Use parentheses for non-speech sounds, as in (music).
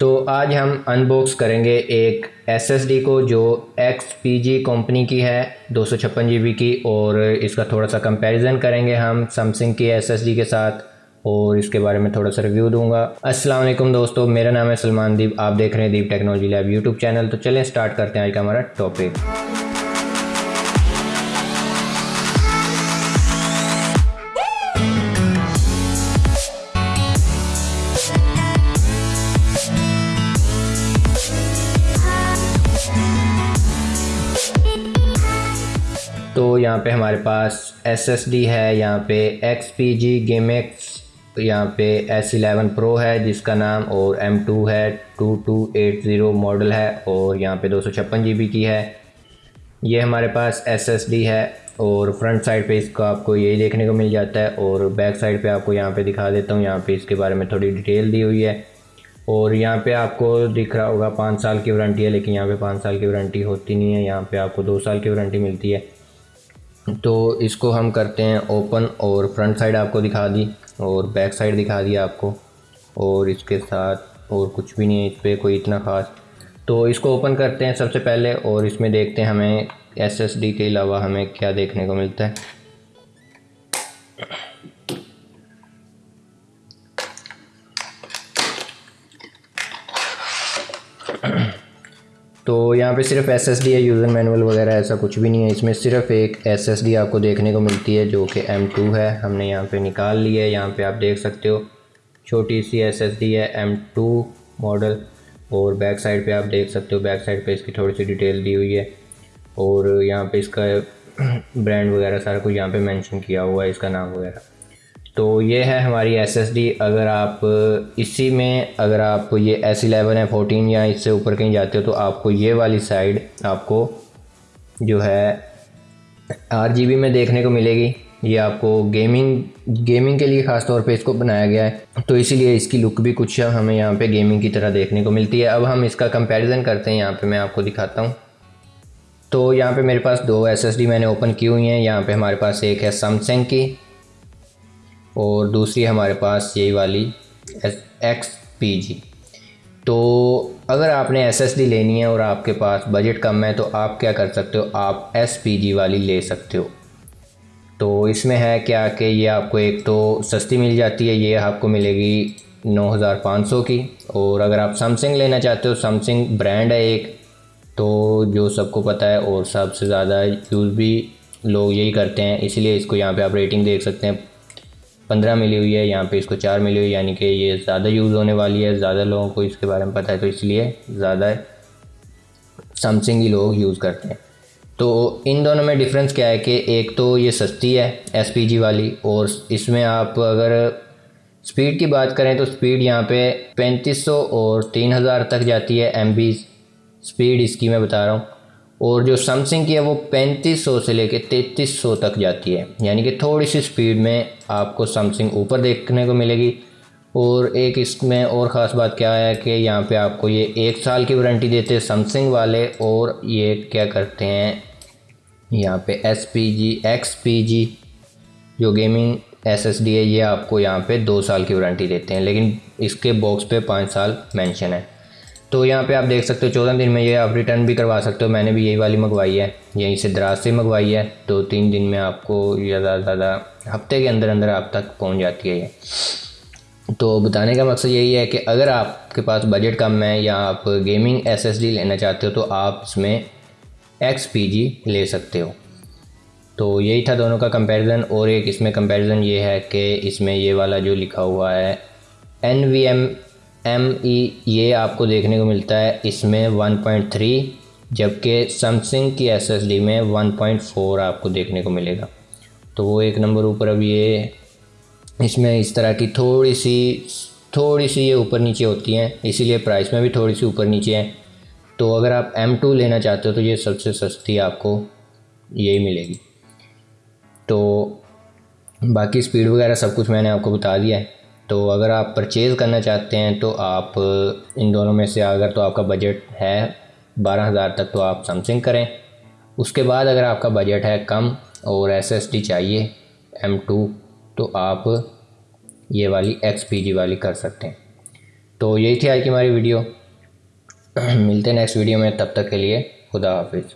तो आज हम अनबॉक्स करेंगे एक एसएसडी को जो एक्स पी जी कंपनी की है, दो सौ की, और इसका थोड़ा सा कंपैरिजन करेंगे हम सैमसंग की एसएसडी के साथ, और इसके बारे में थोड़ा सा रिव्यू दूँगा। अस्सलाम वालेकुम दोस्तों, मेरा नाम है सलमान दीप, आप देख रहे हैं Deep technology lab YouTube channel तो चलें स्टार्ट करते हैं आज का हमारा टॉपिक तो यहाँ पे हमारे पास एस एस डी है, यहाँ पे X P G game X यहाँ पे एस इलेवन प्रो है जिसका नाम और एम टू है two two eight zero model है और यहाँ पे दो सौ छप्पन जी बी की है। ये हमारे पास एस एस डी है और फ्रंट साइड पे इसका आपको यही देखने को मिल जाता है और बैक साइड पे आपको यहाँ पे दिखा देता हूँ, यहाँ पे इसके बारे में थोड़ी डिटेल दी हुई है। और यहाँ पे आपको दिख रहा होगा पाँच साल की वारंटी है, लेकिन यहाँ पे पाँच साल की वारंटी होती नहीं है, यहाँ पे आपको दो साल की वारंटी मिलती है। तो इसको हम करते हैं ओपन और फ्रंट साइड आपको दिखा दी और बैक साइड दिखा दिया आपको और इसके साथ और कुछ भी नहीं है इस पर कोई इतना ख़ास। तो इसको ओपन करते हैं सबसे पहले और इसमें देखते हैं हमें एसएसडी के अलावा हमें क्या देखने को मिलता है। तो यहाँ पे सिर्फ़ एस एस डी है यूज़र मैनुअल वगैरह ऐसा कुछ भी नहीं है। इसमें सिर्फ़ एक एस एस डी आपको देखने को मिलती है, जो कि एम टू है। हमने यहाँ पे निकाल ली है। यहाँ पे आप देख सकते हो, छोटी सी एस एस डी है एम टू मॉडल और बैक साइड पे आप देख सकते हो बैक साइड पे इसकी थोड़ी सी डिटेल दी हुई है। और यहाँ पे इसका (clears throat) ब्रांड वगैरह सारा कुछ यहाँ पे मेंशन किया हुआ है, इसका नाम वगैरह। तो ये है हमारी एस एस डी अगर आप, इसी में अगर आप ये एस इलेवन है फोर्टीन या इससे ऊपर कहीं जाते हो तो आपको ये वाली साइड आपको जो है आर जी बी में देखने को मिलेगी। ये आपको गेमिंग गेमिंग के लिए ख़ास तौर पे इसको बनाया गया है। तो इसीलिए इसकी लुक भी कुछ हमें यहाँ पे गेमिंग की तरह देखने को मिलती है। अब हम इसका कंपैरिजन करते हैं। यहाँ पे मैं आपको दिखाता हूँ। तो यहाँ पे मेरे पास दो एसएसडी मैंने ओपन की हुई हैं। यहाँ पे हमारे पास एक है सैमसंग की। और दूसरी हमारे पास यही वाली एक्स पी जी तो अगर आपने एस एस डी लेनी है और आपके पास बजट कम है तो आप क्या कर सकते हो? आप एस पी जी वाली ले सकते हो। तो इसमें है क्या कि ये आपको एक तो सस्ती मिल जाती है, ये आपको मिलेगी नौ हज़ार पाँच सौ की। और अगर आप सैमसंग लेना चाहते हो सैमसंग ब्रांड है एक तो जो सबको पता है और सबसे ज़्यादा यूज़ भी लोग यही करते हैं। इसलिए इसको यहाँ पे आप रेटिंग देख सकते हैं। पंद्रह मिली हुई है, यहाँ पे इसको चार मिली हुई, यानी कि ये ज़्यादा यूज़ होने वाली है, ज़्यादा लोगों को इसके बारे में पता है तो इसलिए ज़्यादा सैमसंग ही लोग यूज़ करते हैं। तो इन दोनों में डिफरेंस क्या है कि एक तो ये सस्ती है एसपीजी वाली, और इसमें आप अगर स्पीड की बात करें तो स्पीड यहाँ पे 3500 और 3000 तक जाती है MB स्पीड इसकी मैं बता रहा हूँ। और जो सैमसंग की है वो 3500 से लेके 3300 तक जाती है। यानी कि थोड़ी सी स्पीड में आपको सैमसंग ऊपर देखने को मिलेगी। और एक इसमें और ख़ास बात क्या है कि यहाँ पे आपको ये एक साल की वारंटी देते हैं सैमसंग वाले और ये क्या करते हैं, यहाँ पे S P G X P G जो गेमिंग एस एस डी है, ये आपको यहाँ पे दो साल की वारंटी देते हैं। लेकिन इसके बॉक्स पे पाँच साल मेंशन है। तो यहाँ पे आप देख सकते हो, चौदह दिन में ये आप रिटर्न भी करवा सकते हो। मैंने भी यही वाली मंगवाई है, यहीं से दराज से मंगवाई है। तो तीन दिन में आपको ज़्यादा से ज़्यादा हफ़्ते के अंदर अंदर आप तक पहुँच जाती है ये। तो बताने का मकसद यही है कि अगर आपके पास बजट कम है या आप गेमिंग एसएसडी लेना चाहते हो तो आप इसमें एक्सपीजी ले सकते हो। तो यही था दोनों का कंपैरिजन और एक इसमें कंपैरिजन ये है कि इसमें ये वाला जो लिखा हुआ है N V M M E ये आपको देखने को मिलता है इसमें 1.3 जबकि सैमसंग की एस एस डी में 1.4 आपको देखने को मिलेगा। तो वो एक नंबर ऊपर अब ये, इसमें इस तरह की थोड़ी सी थोड़ी सी ये ऊपर नीचे होती हैं, इसीलिए प्राइस में भी थोड़ी सी ऊपर नीचे हैं। तो अगर आप एम टू लेना चाहते हो तो ये सबसे सस्ती आपको यही मिलेगी। तो बाकी स्पीड वगैरह सब कुछ मैंने आपको बता दिया है। तो अगर आप परचेज़ करना चाहते हैं तो आप, इन दोनों में से अगर तो आपका बजट है बारह हज़ार तक तो आप समथिंग करें। उसके बाद अगर आपका बजट है कम और एस एस एसएसडी चाहिए एम टू तो आप ये वाली एक्स पी जी वाली कर सकते हैं। तो यही थी आज की हमारी वीडियो। (clears throat) मिलते हैं नेक्स्ट वीडियो में, तब तक के लिए खुदा हाफिज़।